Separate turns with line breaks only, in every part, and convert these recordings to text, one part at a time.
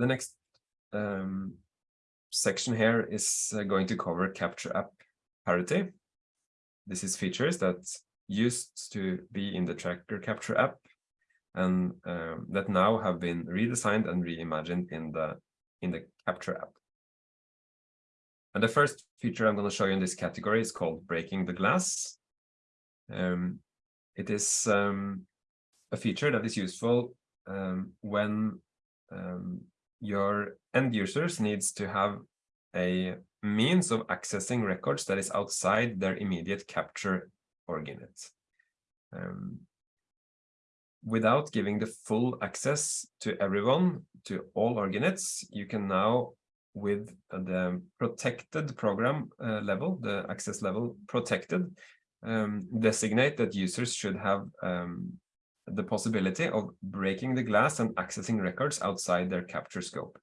the next um, section here is uh, going to cover capture app parity. This is features that used to be in the tracker capture app and um, that now have been redesigned and reimagined in the in the capture app. And the first feature I'm going to show you in this category is called breaking the glass. Um, it is um, a feature that is useful um, when um, your end users needs to have a means of accessing records that is outside their immediate capture org-unit. Um, without giving the full access to everyone, to all org-units, you can now, with the protected program uh, level, the access level protected, um, designate that users should have um, the possibility of breaking the glass and accessing records outside their capture scope.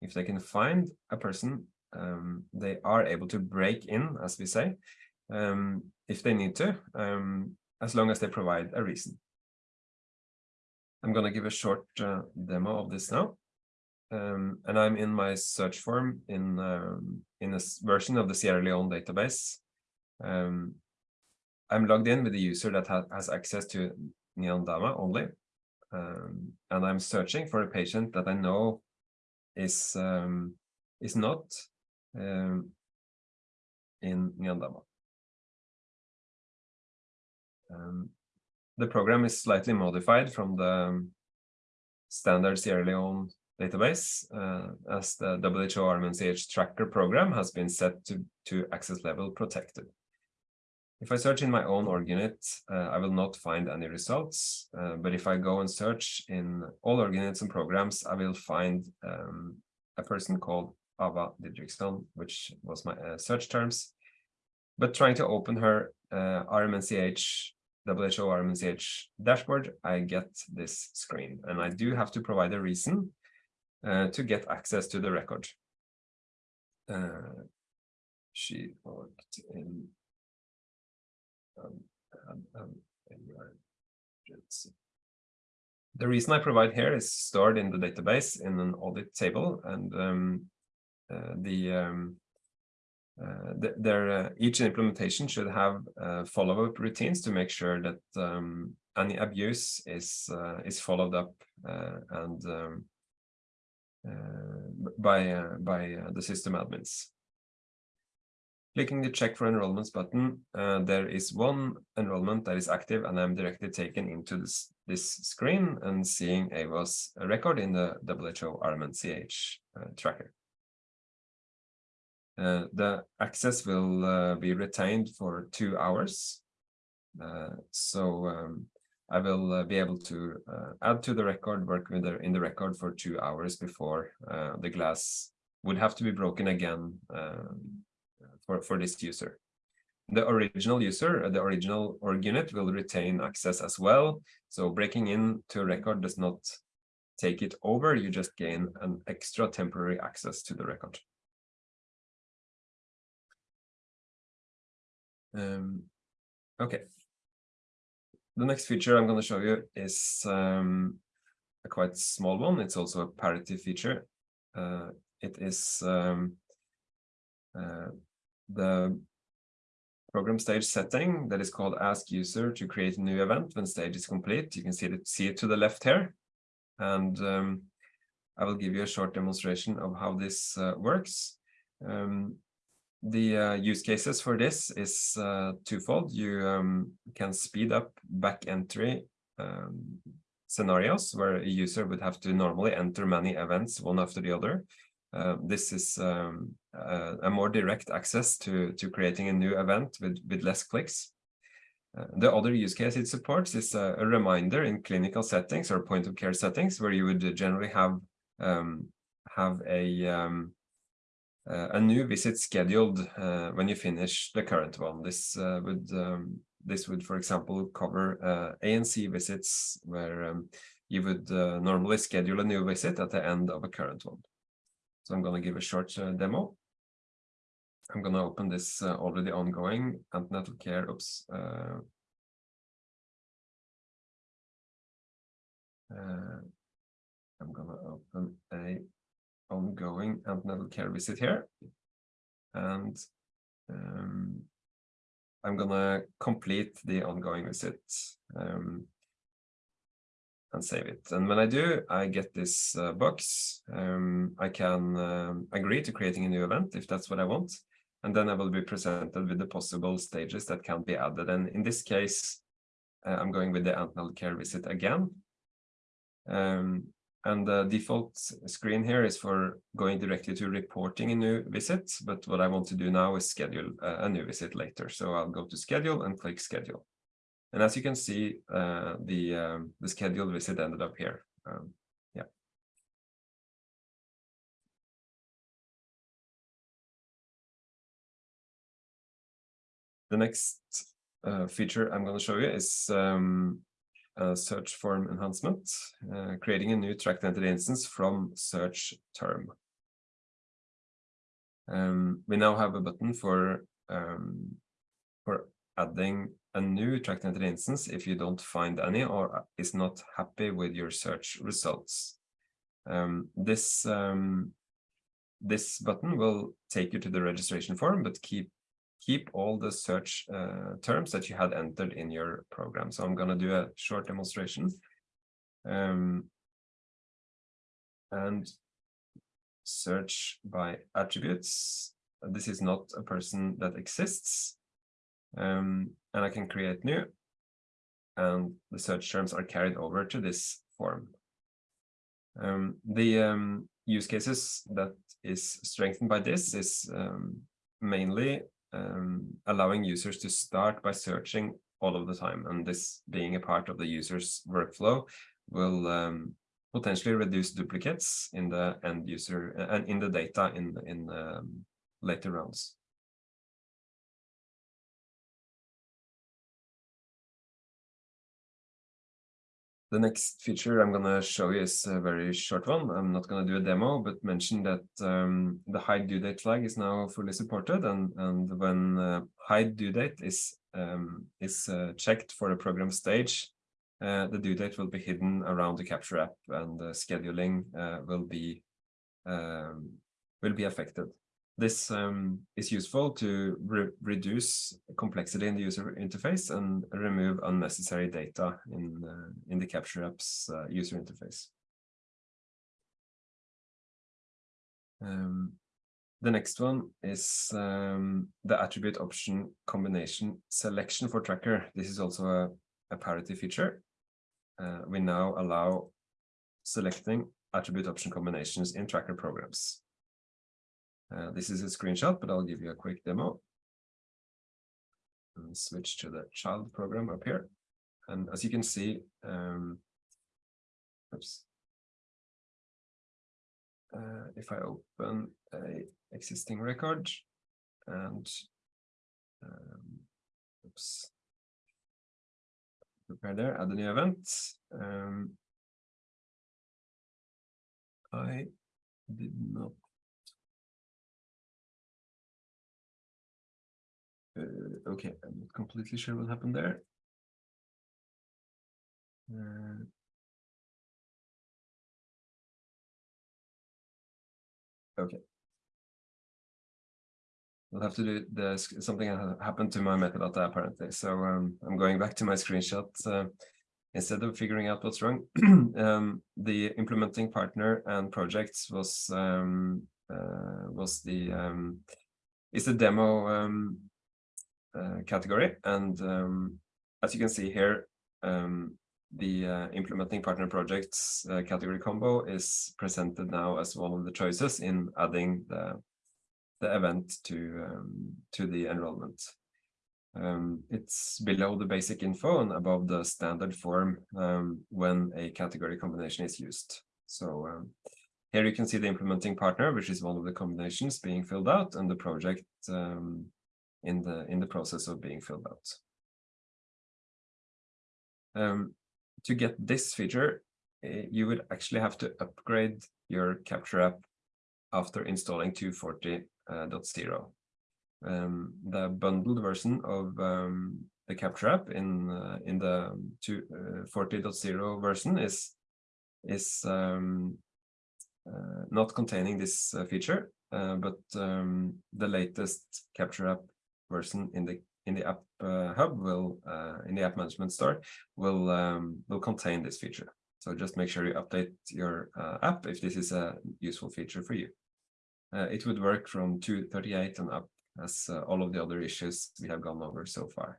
If they can find a person, um, they are able to break in, as we say, um, if they need to, um, as long as they provide a reason. I'm going to give a short uh, demo of this now. Um, and I'm in my search form in um, in a version of the Sierra Leone database. Um, I'm logged in with the user that ha has access to Njandama only. Um, and I'm searching for a patient that I know is um, is not um, in Njandama. Um, the program is slightly modified from the standard Sierra Leone database uh, as the WHO RMNCH tracker program has been set to, to access level protected. If I search in my own org-unit, uh, I will not find any results. Uh, but if I go and search in all org units and programs, I will find um, a person called Ava Didriksson, which was my uh, search terms. But trying to open her uh, RMNCH, WHO RMNCH dashboard, I get this screen. And I do have to provide a reason uh, to get access to the record. Uh, she worked in um, um, um the reason I provide here is stored in the database in an audit table, and um, uh, the, um, uh, the uh, each implementation should have uh, follow-up routines to make sure that um, any abuse is uh, is followed up uh, and by by the system admins. Clicking the check for enrollments button, uh, there is one enrollment that is active and I'm directly taken into this, this screen and seeing Ava's record in the WHO RMNCH uh, tracker. Uh, the access will uh, be retained for two hours. Uh, so um, I will uh, be able to add to the record, work with the, in the record for two hours before the glass would have to be broken again um, for, for this user. The original user, the original org-unit will retain access as well. So breaking into a record does not take it over, you just gain an extra temporary access to the record. Um, okay. The next feature I'm going to show you is um, a quite small one. It's also a parity feature. Uh, it is um, uh, the program stage setting that is called ask user to create a new event when stage is complete. You can see it, see it to the left here. And um, I will give you a short demonstration of how this uh, works. Um, the uh, use cases for this is uh, twofold. You um, can speed up back entry um, scenarios where a user would have to normally enter many events one after the other. Uh, this is um, uh, a more direct access to, to creating a new event with, with less clicks. Uh, the other use case it supports is a, a, reminder in clinical settings or point of care settings where you would generally have um, have a um, uh, a new visit scheduled when you finish the current one. This would um, this would, for example, cover ANC visits where um, you would normally schedule a new visit at the end of a current one. So I'm going to give a short uh, demo. I'm going to open this uh, already ongoing antenatal care. Oops. Uh, uh I'm going to open a ongoing antenatal care visit here. And um, I'm gonna complete the ongoing visit um, and save it. And when I do, I get this uh, box. Um, I can um, agree to creating a new event if that's what I want. And then I will be presented with the possible stages that can be added. And in this case, uh, I'm going with the antenatal care visit again. Um, and the default screen here is for going directly to reporting a new visit. But what I want to do now is schedule a new visit later. So I'll go to schedule and click schedule. And as you can see, uh, the, um, the scheduled visit ended up here. Um, yeah. The next uh, feature I'm going to show you is um, search form enhancement, uh, creating a new tracked entity instance from search term. Um, we now have a button for um, for adding a new tracked entity instance if you don't find any or is not happy with your search results. Um, this um, this button will take you to the registration form, but keep keep all the search uh, terms that you had entered in your program. So I'm going to do a short demonstration. Um, and search by attributes. This is not a person that exists. Um, and I can create new. And the search terms are carried over to this form. Um, the um, use cases that is strengthened by this is um, mainly um, allowing users to start by searching all of the time. And this being a part of the user's workflow will um, potentially reduce duplicates in the end user and in the data in, in um, later rounds. The next feature I'm going to show you is a very short one. I'm not going to do a demo, but mention that um, the hide due date flag is now fully supported. And, and when uh, hide due date is, um, is uh, checked for the program stage, uh, the due date will be hidden around the capture app and the scheduling uh, will be um, will be affected. This um, is useful to re reduce complexity in the user interface and remove unnecessary data in, uh, in the Capture app's uh, user interface. Um, the next one is um, the attribute option combination selection for tracker. This is also a, a parity feature. Uh, we now allow selecting attribute option combinations in tracker programs. Uh, this is a screenshot, but I'll give you a quick demo. And switch to the child program up here. And as you can see, um, oops. Uh, if I open a existing record and um, oops, prepare there, add a new event. Um, I did not okay, I'm not completely sure what happened there. Uh, okay. I'll have to do this. Something happened to my metadata apparently. So um, I'm going back to my screenshot. Uh, instead of figuring out what's wrong, um, the implementing partner and projects was um, uh, was the um, is the demo um, category. And um, as you can see here, um, the uh, implementing partner projects uh, category combo is presented now as one of the choices in adding the, the event to, um, to the enrollment. Um, it's below the basic info and above the standard form um, when a category combination is used. So um, here you can see the implementing partner, which is one of the combinations being filled out, and the project um, in the in the process of being filled out. Um, to get this feature, uh, you would actually have to upgrade your Capture app after installing 240.0. Uh, um, the bundled version of um, the Capture app in uh, in the 240.0 uh, version is is um, uh, not containing this uh, feature, uh, but um, the latest Capture App version in the in the app uh, hub will uh, in the app management store will um, will contain this feature. So just make sure you update your uh, app if this is a useful feature for you. it would work from 2.38 and up as all of the other issues we have gone over so far.